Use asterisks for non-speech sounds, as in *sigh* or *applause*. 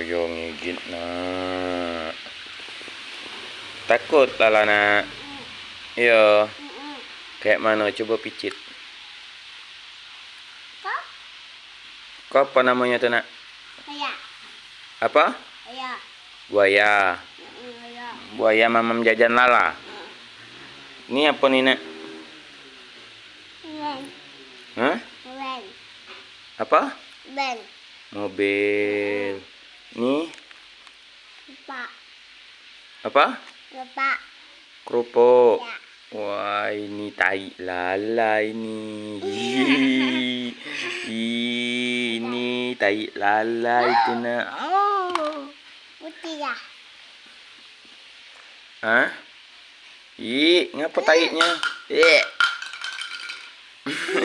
Yo ngigit nak. Takut lah nak. Yo. Kayak mana coba picit. Kau? Kau apa namanya tu nak? Ayah. Apa? Ayah. Buaya. Buaya mamam jajan lala. Ni apa ni nak? Ben. Hah? Ben. Apa? Ben. Mobil. Ni Lupa. apa? Lupa. Kerupuk. Ya. Wah, ini tai lala ini. *laughs* Ini tai lala itu nak. Oh. Putih ya. Ha? Ih, ngapa taiknya? Eh. *laughs*